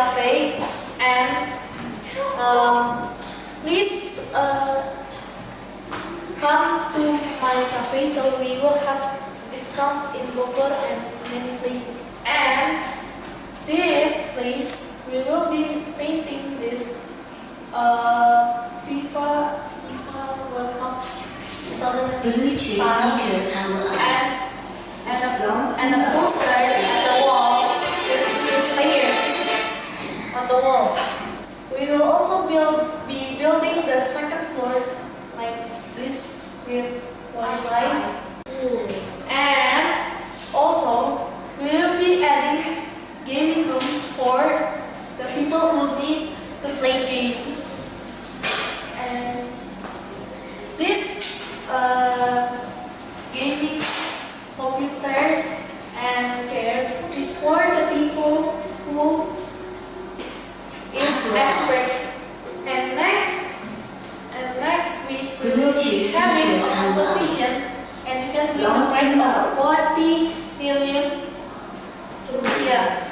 cafe and um, please uh, come to my cafe so we will have discounts in Bogor and many places. And this place, we will be painting this uh, FIFA, FIFA World 2025 and, the wall. We will also build, be building the second floor like this with Wi-Fi. And also, we will be adding gaming rooms for the people who need to play games. And this uh, gaming computer and chair is for the people who is expert. And next, and next week we will be having a competition and you can win the prize of 40 million rupiah.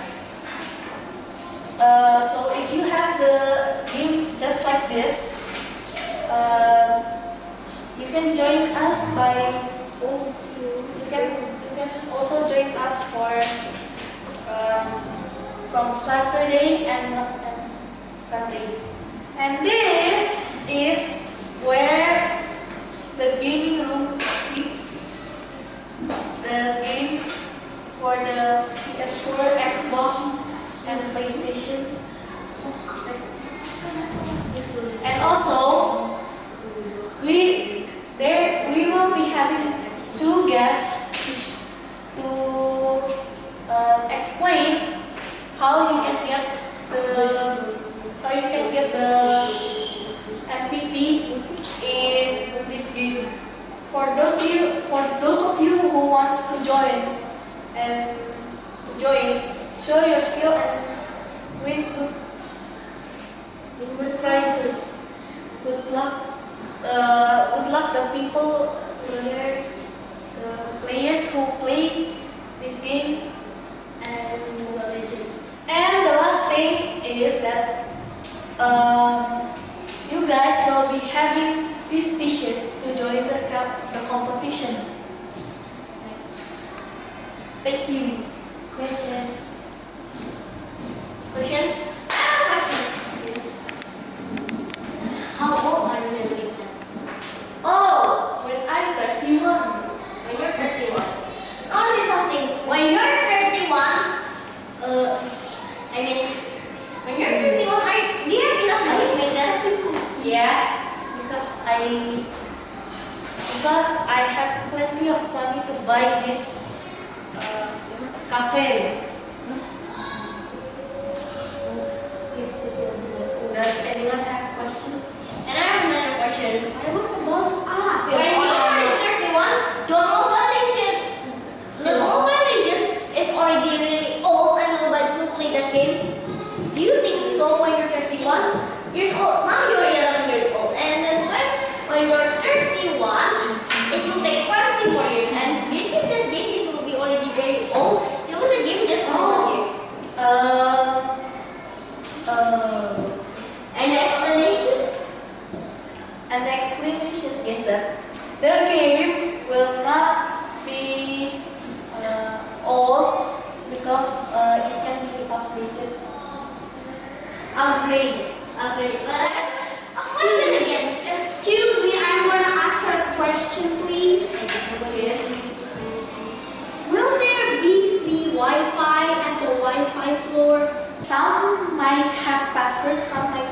Uh, so if you have the game just like this, uh, you can join us by oh, you can you can also join us for um, from Saturday and, and And this is where the gaming room keeps the games for the PS4, Xbox, and PlayStation. And also, we there we will be having two guests to uh, explain how you can get the how you can get the MVP in this game. For those you for those of you who wants to join and join, show your skill and win good win good prizes. Good luck. Uh, good luck the people players the players who play this game and and the last thing is that um, you guys will be having this t-shirt to join the, co- the competition. Thanks. Thank you. Question. Question? I have a question. Yes. How old are you going to make that? Oh, when I'm 31. When you're 31. I'll say something. When you're 31, uh, I mean, when you're 31, are, do you have enough money to make that? Yes, because I because I have plenty of money to buy this uh, cafe. Does anyone have questions? And I have another question. I was about to ask. When you are 31, the Mobile Legend, the Mobile Legend is already really old and nobody will play that game. Do you think so when you're 31 years old? Now you're 11 years old. And then when, when you're 31, it will take 20 more years. And do you think that game is will be already very old? Still the game just for one year. Um. Uh. Any explanation? An explanation is that the game will not be uh, old because uh, it can be updated. Upgrade. Upgrade. But that's a question again. Excuse me, I'm gonna ask a question, please. Yes. Will there be free Wi-Fi at the Wi-Fi floor? Some might have passwords, some might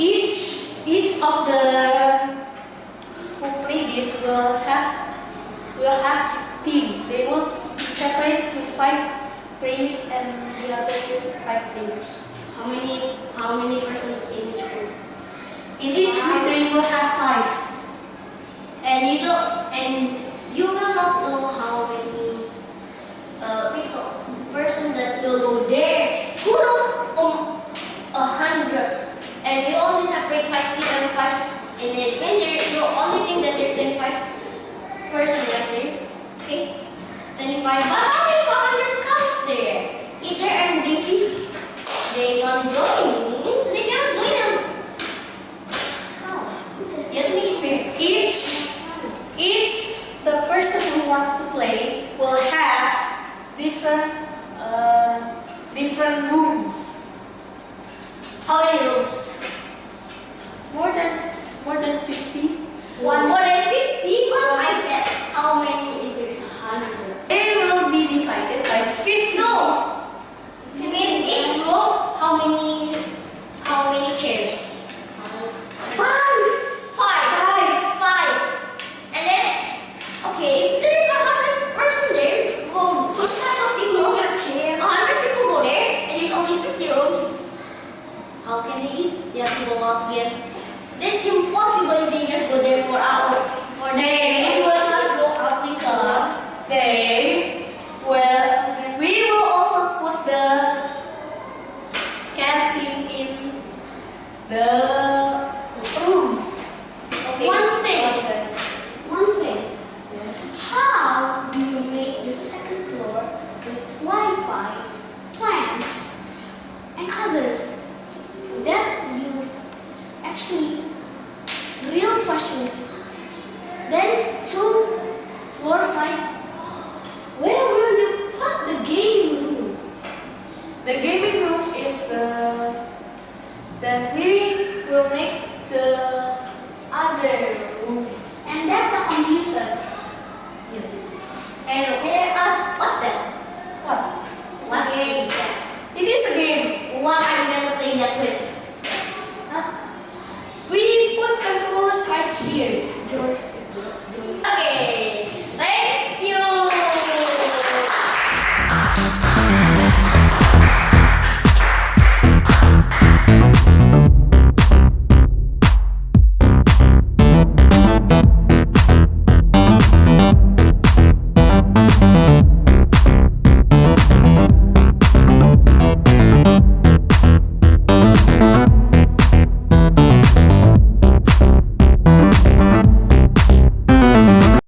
Each each of the who play this will have will have team. They will separate to five players and the other two five players. How many how many person in each group? In each group they will have five. And you don't and you will not know how many uh, people person that will go there. Who knows um a hundred and you only separate five people and five and then when there you only think that there's twenty five person left there. Okay? Twenty five but how if a hundred comes there? If they're and they see they don't join means they cannot join them. How? You have to make it fair. Each, each the person who wants to play will have different, uh, different rooms. How many rooms? More than, more than fifty. One more than 50? I said, how many